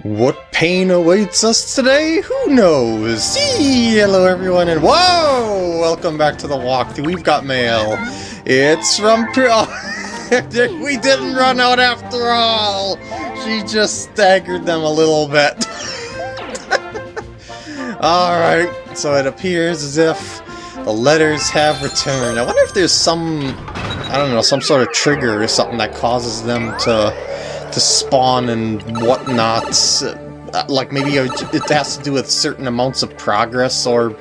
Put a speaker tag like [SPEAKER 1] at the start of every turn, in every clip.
[SPEAKER 1] What pain awaits us today? Who knows? Hello everyone and whoa! Welcome back to the walkthrough. We've got mail. It's from oh, We didn't run out after all! She just staggered them a little bit. Alright, so it appears as if the letters have returned. I wonder if there's some, I don't know, some sort of trigger or something that causes them to to spawn and whatnot. Uh, like maybe it has to do with certain amounts of progress or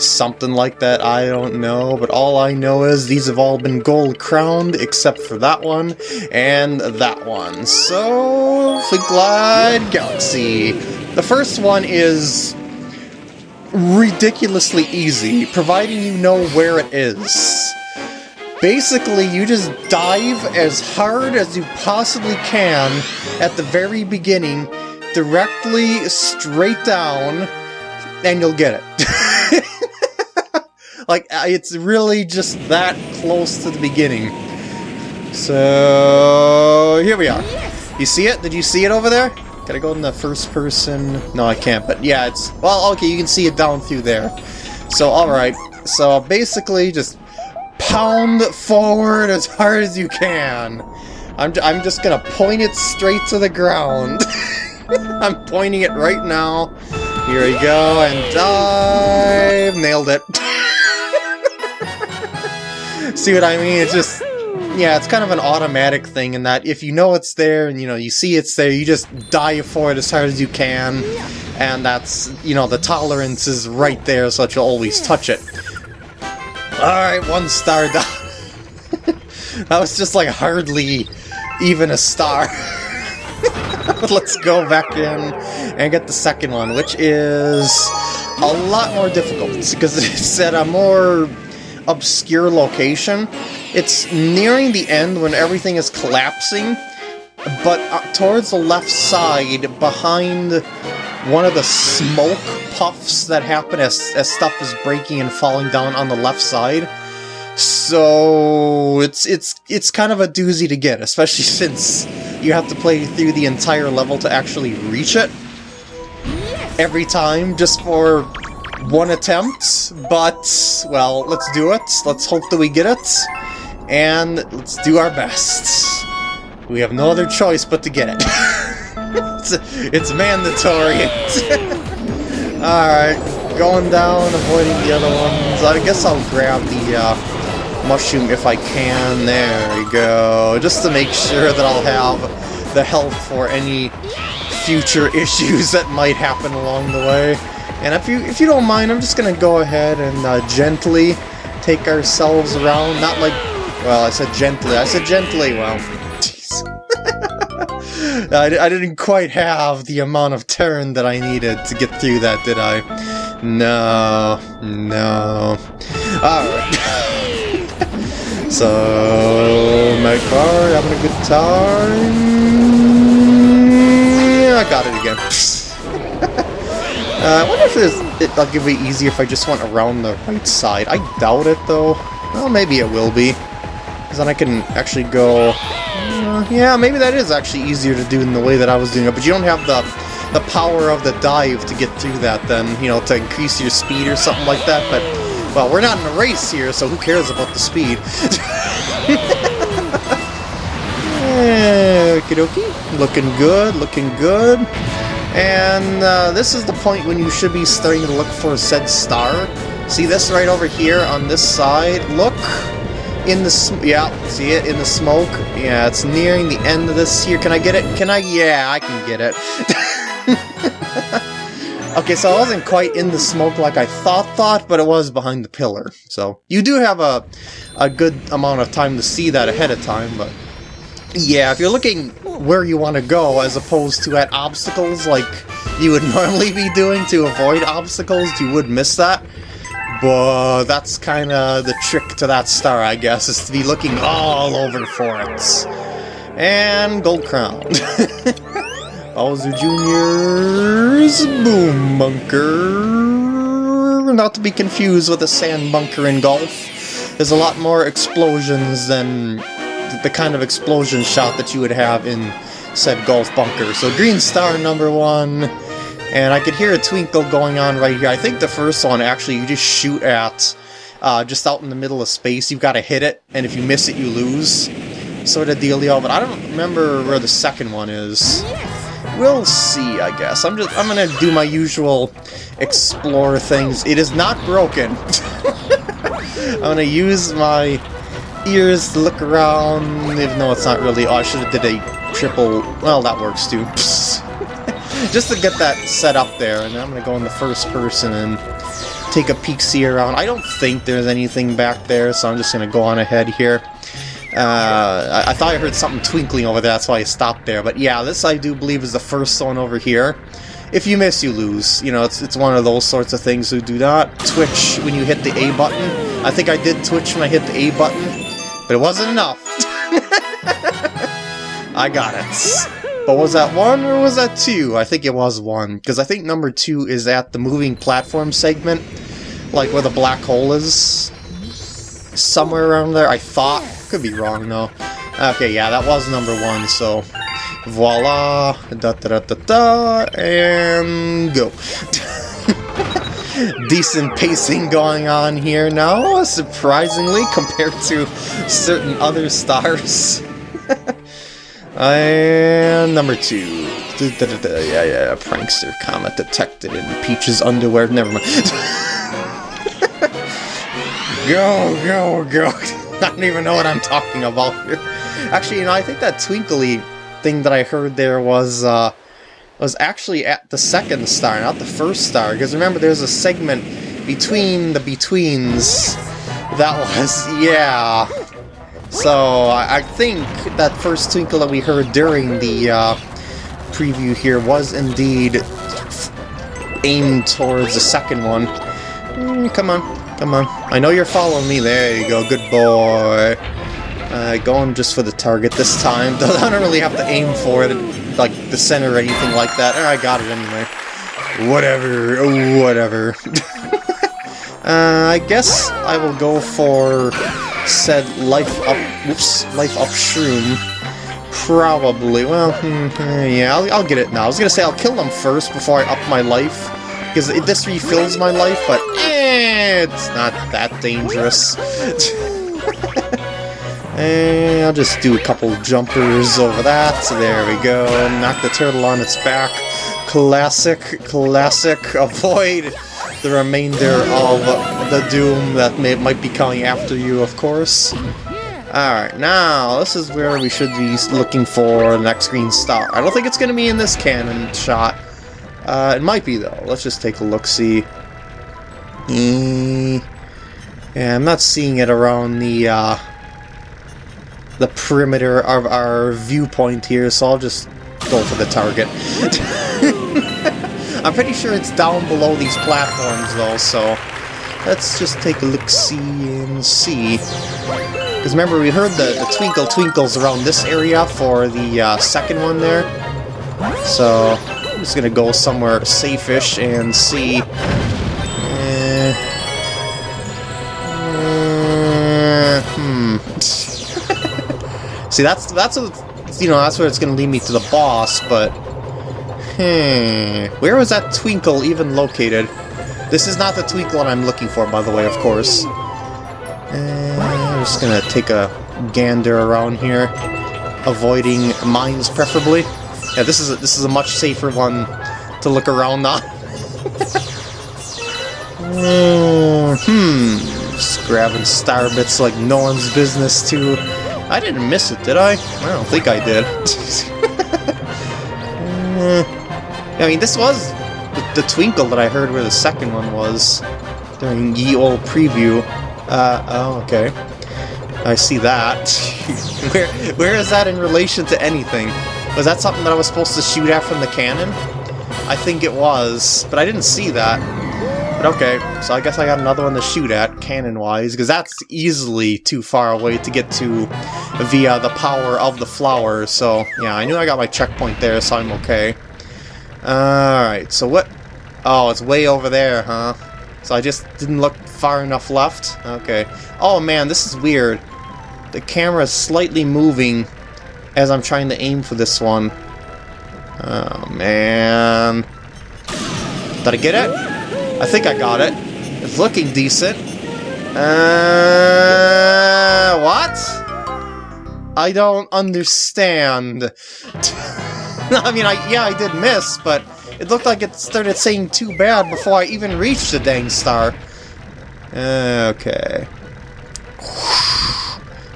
[SPEAKER 1] something like that, I don't know, but all I know is these have all been gold crowned except for that one and that one. So, the Glide Galaxy. The first one is ridiculously easy, providing you know where it is. Basically, you just dive as hard as you possibly can at the very beginning, directly straight down, and you'll get it. like, it's really just that close to the beginning. So, here we are. You see it? Did you see it over there? I go in the first person? No, I can't, but yeah, it's... Well, okay, you can see it down through there. So, alright. So, basically, just pound forward as hard as you can. I'm, I'm just gonna point it straight to the ground. I'm pointing it right now. Here we go, and dive! Nailed it. See what I mean? It's just... Yeah, it's kind of an automatic thing in that if you know it's there and, you know, you see it's there, you just dive for it as hard as you can. And that's, you know, the tolerance is right there so that you'll always touch it. Alright, one star down. that was just like hardly even a star. Let's go back in and get the second one, which is a lot more difficult because it's at a more obscure location. It's nearing the end when everything is collapsing, but uh, towards the left side, behind one of the smoke puffs that happen as, as stuff is breaking and falling down on the left side. So it's it's it's kind of a doozy to get, especially since you have to play through the entire level to actually reach it every time just for one attempt. But well, let's do it. Let's hope that we get it, and let's do our best. We have no other choice but to get it. it's, it's mandatory. Alright, going down, avoiding the other ones. I guess I'll grab the uh, mushroom if I can. There we go. Just to make sure that I'll have the health for any future issues that might happen along the way. And if you if you don't mind, I'm just gonna go ahead and uh, gently take ourselves around. Not like, well, I said gently. I said gently. Well, I, I didn't quite have the amount of turn that I needed to get through that, did I? No, no. Alright. so, my car, having a good time? I got it again. uh, I wonder if it, will give me easier if I just went around the right side. I doubt it, though. Well, maybe it will be. Because then I can actually go yeah, maybe that is actually easier to do in the way that I was doing it, but you don't have the the power of the dive to get through that then, you know, to increase your speed or something like that, but, well, we're not in a race here, so who cares about the speed? Okie dokie. Looking good, looking good. And uh, this is the point when you should be starting to look for a said star. See this right over here on this side? Look! In the yeah, see it in the smoke? Yeah, it's nearing the end of this here. Can I get it? Can I? Yeah, I can get it. okay, so I wasn't quite in the smoke like I thought thought, but it was behind the pillar. So you do have a, a good amount of time to see that ahead of time, but yeah, if you're looking where you want to go as opposed to at obstacles like you would normally be doing to avoid obstacles, you would miss that. But that's kind of the trick to that star, I guess, is to be looking all over for it. And Gold Crown. Bowser Jr.'s Boom Bunker. Not to be confused with a sand bunker in golf. There's a lot more explosions than the kind of explosion shot that you would have in said golf bunker. So green star number one, and I could hear a twinkle going on right here. I think the first one, actually, you just shoot at uh, just out in the middle of space. You've got to hit it, and if you miss it, you lose. Sort of the dealio, but I don't remember where the second one is. We'll see, I guess. I'm just I'm gonna do my usual explore things. It is not broken. I'm gonna use my ears to look around, even though it's not really... Oh, I should have did a triple... Well, that works too. Just to get that set up there, and I'm gonna go in the first person and take a peek-see around. I don't think there's anything back there, so I'm just gonna go on ahead here. Uh, I, I, thought I heard something twinkling over there, that's why I stopped there. But yeah, this I do believe is the first one over here. If you miss, you lose. You know, it's, it's one of those sorts of things who do not twitch when you hit the A button. I think I did twitch when I hit the A button, but it wasn't enough. I got it. But was that one or was that two? I think it was one, because I think number two is at the moving platform segment, like where the black hole is. Somewhere around there, I thought. Could be wrong, though. Okay, yeah, that was number one, so... Voila! Da da da da da! And go! Decent pacing going on here now, surprisingly, compared to certain other stars. and number two. Da, yeah, yeah, prankster comet detected in Peach's underwear. Never mind. go, go, go. I don't even know what I'm talking about here. Actually, you know, I think that twinkly thing that I heard there was, uh, was actually at the second star, not the first star. Because remember, there's a segment between the betweens that was, yeah. So, I, think that first twinkle that we heard during the, uh, preview here was indeed aimed towards the second one. Mm, come on, Come on. I know you're following me. There you go. Good boy. Uh, going just for the target this time. I don't really have to aim for it, like the center or anything like that. I got it anyway. Whatever. Whatever. uh, I guess I will go for said life up. Whoops. Life up shroom. Probably. Well, hmm, yeah, I'll, I'll get it now. I was gonna say I'll kill them first before I up my life. Because this refills my life, but eh, it's not that dangerous. and I'll just do a couple jumpers over that. There we go. Knock the turtle on its back. Classic, classic. Avoid the remainder of the doom that may, might be coming after you, of course. Alright, now, this is where we should be looking for the next green star. I don't think it's going to be in this cannon shot. Uh, it might be, though. Let's just take a look-see. Mm, yeah, I'm not seeing it around the, uh, the perimeter of our viewpoint here, so I'll just go for the target. I'm pretty sure it's down below these platforms, though, so let's just take a look-see and see. Because remember, we heard the, the twinkle twinkles around this area for the uh, second one there. So, I'm just gonna go somewhere safe-ish and see. Uh, uh, hmm. see, that's that's a, you know that's where it's gonna lead me to the boss, but hmm, where was that twinkle even located? This is not the twinkle I'm looking for, by the way, of course. Uh, I'm just gonna take a gander around here, avoiding mines preferably. Yeah, this is a, this is a much safer one to look around on. uh, hmm, just grabbing star bits like no one's business too. I didn't miss it, did I? I don't think I did. uh, I mean, this was the, the, twinkle that I heard where the second one was during ye old preview. Uh, oh, okay. I see that. where, where is that in relation to anything? Was that something that I was supposed to shoot at from the cannon? I think it was, but I didn't see that. But okay, so I guess I got another one to shoot at, cannon-wise, because that's easily too far away to get to via the power of the flower, so yeah, I knew I got my checkpoint there, so I'm okay. Alright, so what... Oh, it's way over there, huh? So I just didn't look far enough left? Okay. Oh man, this is weird. The camera is slightly moving as I'm trying to aim for this one. Oh, man. Did I get it? I think I got it. It's looking decent. Uh, what? I don't understand. I mean, I yeah, I did miss, but it looked like it started saying too bad before I even reached the dang star. Okay.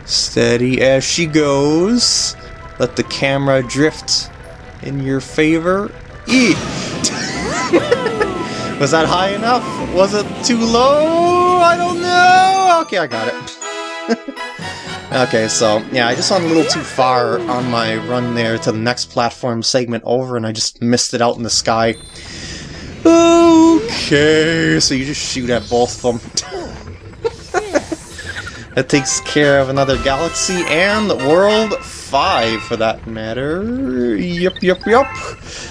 [SPEAKER 1] Steady as she goes. Let the camera drift in your favor. E. Was that high enough? Was it too low? I don't know. Okay, I got it. okay, so yeah, I just went a little too far on my run there to the next platform segment over, and I just missed it out in the sky. Okay, so you just shoot at both of them. that takes care of another galaxy and world 5 for that matter. Yup, yup, yup.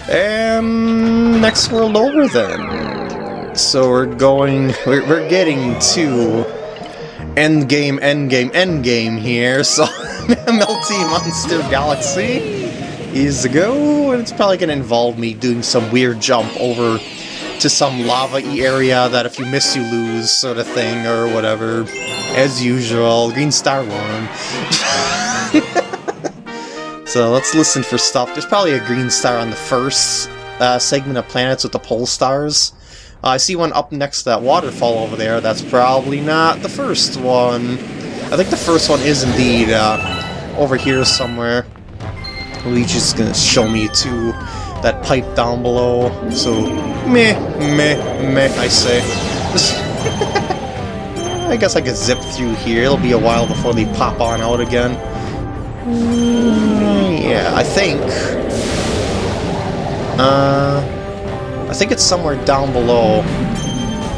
[SPEAKER 1] And next world over then. So we're going, we're, we're getting to end game, end game, end game here. So Melty Monster Galaxy is a go, and it's probably going to involve me doing some weird jump over to some lava-y area that if you miss you lose sort of thing or whatever. As usual, Green Star one. So let's listen for stuff. There's probably a green star on the first uh, segment of planets with the pull stars. Uh, I see one up next to that waterfall over there. That's probably not the first one. I think the first one is indeed uh, over here somewhere. Luigi's gonna show me to that pipe down below. So, meh, meh, meh, I say. I guess I could zip through here. It'll be a while before they pop on out again. Yeah, I think... Uh... I think it's somewhere down below.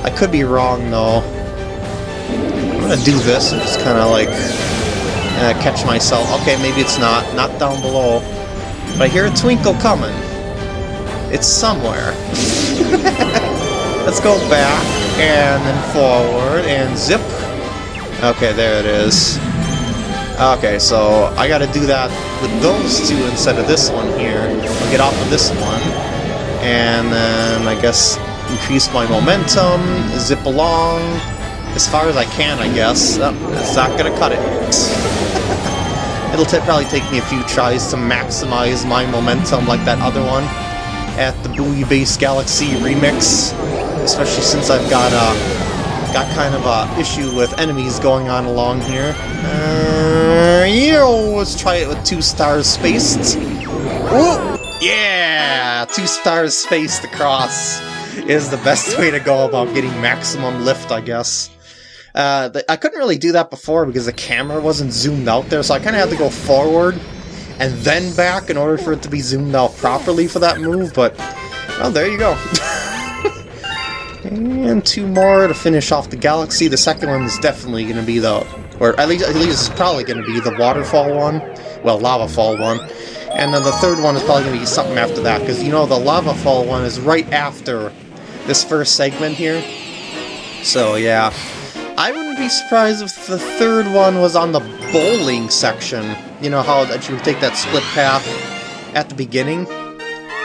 [SPEAKER 1] I could be wrong, though. I'm gonna do this and just kind of, like, uh, catch myself. Okay, maybe it's not. Not down below. But I hear a twinkle coming. It's somewhere. Let's go back, and then forward, and zip. Okay, there it is. Okay, so I gotta do that with those two instead of this one here. I'll get off of this one, and then I guess increase my momentum, zip along as far as I can, I guess. Oh, it's not gonna cut it. It'll probably take me a few tries to maximize my momentum like that other one at the Booyah Base Galaxy remix, especially since I've got uh, got kind of a issue with enemies going on along here. Uh, let's try it with two stars spaced. Yeah! Two stars spaced across is the best way to go about getting maximum lift, I guess. Uh, the, I couldn't really do that before because the camera wasn't zoomed out there, so I kind of had to go forward and then back in order for it to be zoomed out properly for that move, but, well, there you go. And two more to finish off the galaxy. The second one is definitely going to be the... Or at least, at least it's probably going to be the waterfall one. Well, lava fall one. And then the third one is probably going to be something after that. Because, you know, the lava fall one is right after this first segment here. So, yeah. I wouldn't be surprised if the third one was on the bowling section. You know how that you take that split path at the beginning?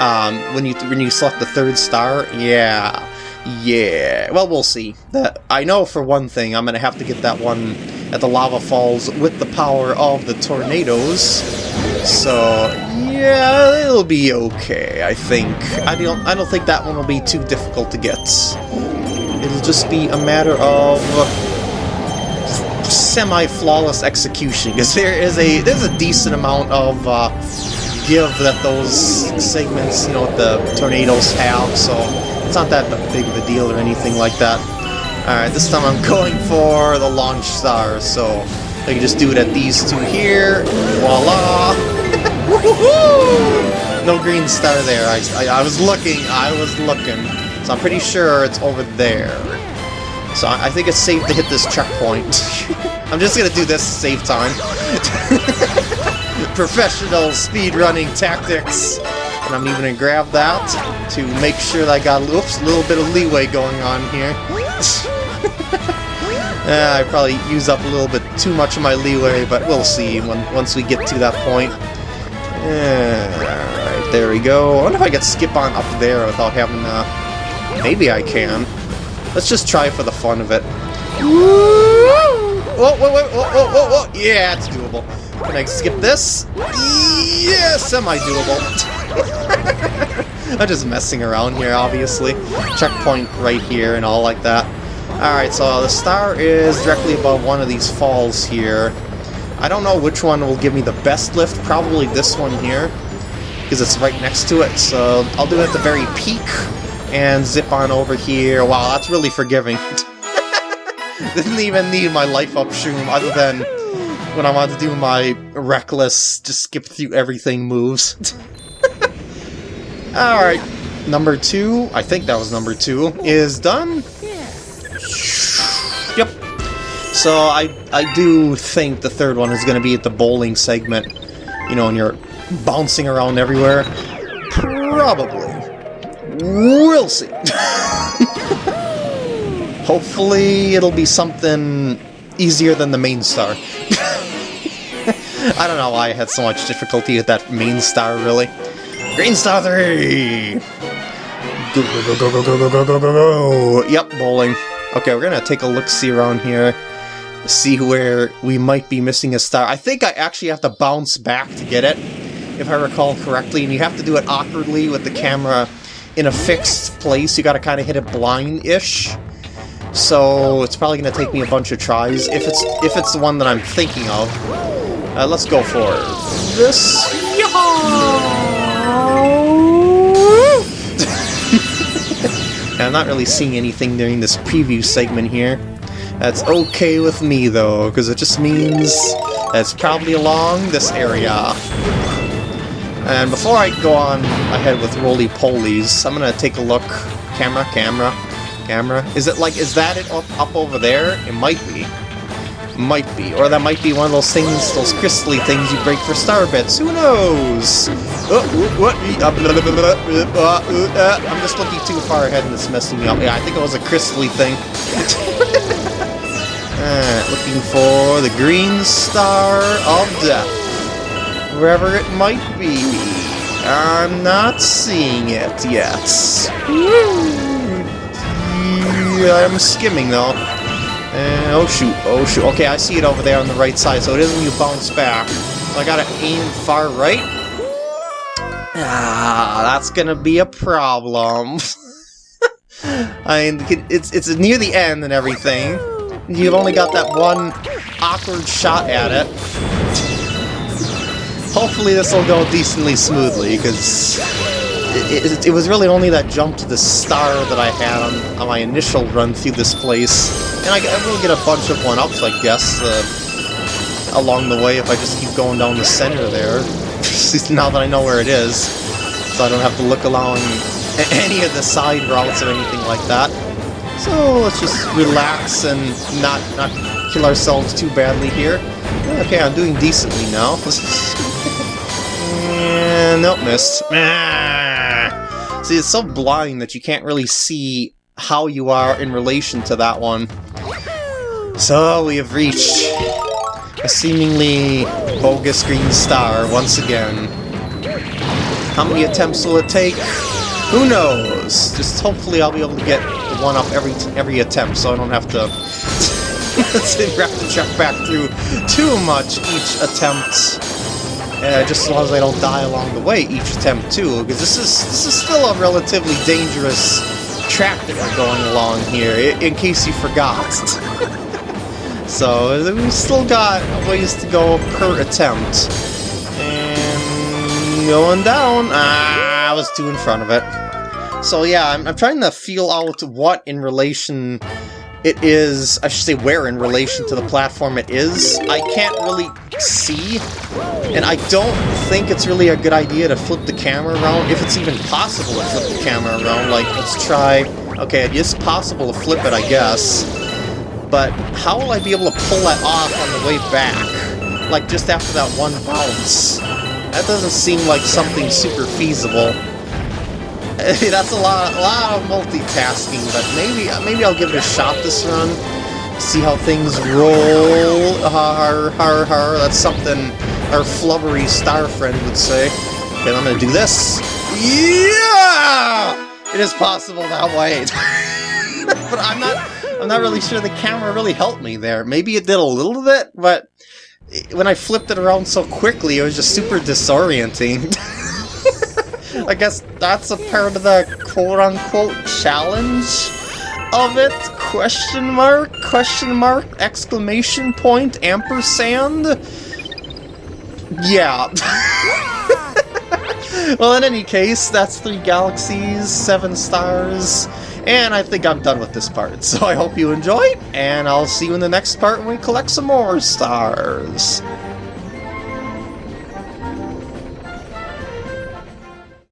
[SPEAKER 1] Um, when you when you select the third star? Yeah. Yeah, well, we'll see. That I know for one thing, I'm to have to get that one at the lava falls with the power of the tornadoes. So, yeah, it'll be okay, I think. I don't, I don't think that one will be too difficult to get. It'll just be a matter of semi-flawless execution, because there is a there's a decent amount of uh, give that those segments, you know, the tornadoes have, so it's not that big of a deal or anything like that. Alright, this time I'm going for the launch star, so I can just do it at these two here. Voila! no green star there. I, I, I, was looking, I was looking. So I'm pretty sure it's over there. So I, I think it's safe to hit this checkpoint. I'm just gonna do this to save time. Professional speedrunning tactics. And I'm even to grab that to make sure that I got oops, a little bit of leeway going on here. Uh, I probably use up a little bit too much of my leeway, but we'll see when, once we get to that point. Alright, there we go. I wonder if I could skip on up there without having to... Maybe I can. Let's just try for the fun of it. Whoa, whoa, whoa, whoa, whoa, whoa. Yeah, it's doable. Can I skip this? Yeah, semi-doable. I'm just messing around here, obviously. Checkpoint right here and all like that. Alright, so the star is directly above one of these falls here. I don't know which one will give me the best lift, probably this one here, because it's right next to it, so I'll do it at the very peak and zip on over here. Wow, that's really forgiving. Didn't even need my life up shroom other than when I wanted to do my reckless, just skip through everything moves. Alright, number two, I think that was number two, is done. Yep. So I I do think the third one is going to be at the bowling segment. You know, and you're bouncing around everywhere. Probably. We'll see. Hopefully it'll be something easier than the main star. I don't know why I had so much difficulty with that main star, really. Green Star 3! Go, go, go, go, go, go, go, go, go, go! Yep, bowling. Okay, we're gonna take a look-see around here, see where we might be missing a star. I think I actually have to bounce back to get it, if I recall correctly, and you have to do it awkwardly with the camera in a fixed place. You gotta kind of hit it blind-ish. So it's probably gonna take me a bunch of tries, if it's if it's the one that I'm thinking of. Uh, let's go for this. I'm not really seeing anything during this preview segment here. That's okay with me, though, because it just means that's probably along this area. And before I go on ahead with roly-polies, I'm gonna take a look. Camera, camera, camera. Is it like, is that it up, up over there? It might be. Might be. Or that might be one of those things, those crystally things you break for star bits. Who knows? Oh. I'm just looking too far ahead and it's messing me up. Yeah, I think it was a crystally thing. uh, looking for the green star of death. Wherever it might be. I'm not seeing it yet. I'm skimming though. Uh, oh shoot, oh shoot. Okay, I see it over there on the right side, so it is when you bounce back. So I gotta aim far right. Ah, that's gonna be a problem. I mean, it's, it's near the end and everything. You've only got that one awkward shot at it. Hopefully this will go decently smoothly, because it, it, it, was really only that jump to the star that I had on, on my initial run through this place. And I, I will get a bunch of one-ups, I guess, uh, along the way if I just keep going down the center there. now that I know where it is. So I don't have to look along any of the side routes or anything like that. So let's just relax and not, not kill ourselves too badly here. Okay, I'm doing decently now. and nope, missed. Ah. See, it's so blind that you can't really see how you are in relation to that one. So we have reached a seemingly bogus green star once again. How many attempts will it take? Who knows? Just hopefully I'll be able to get one up every every attempt so I don't have to have to check back through too much each attempt. Uh, just as long as I don't die along the way each attempt too, because this is this is still a relatively dangerous track that we're going along here, in case you forgot. so, we still got ways to go per attempt. And going down. Ah, I was too in front of it. So yeah, I'm, I'm trying to feel out what in relation it is, I should say where in relation to the platform it is. I can't really see, and I don't think it's really a good idea to flip the camera around, if it's even possible to flip the camera around. Like, let's try... Okay, it is possible to flip it, I guess. But how will I be able to pull that off on the way back? Like, just after that one bounce? That doesn't seem like something super feasible. That's a lot, a lot of multitasking, but maybe, maybe I'll give it a shot this run. See how things roll. Har, har, har. That's something our flubbery star friend would say. Okay, I'm gonna do this. Yeah! It is possible that way. but I'm not I'm not really sure the camera really helped me there. Maybe it did a little bit, but when I flipped it around so quickly, it was just super disorienting. I guess that's a part of the quote-unquote challenge of it? Question mark? Question mark? Exclamation point? Ampersand? Yeah. well, in any case, that's three galaxies, seven stars, and I think I'm done with this part. So I hope you enjoyed, and I'll see you in the next part when we collect some more stars.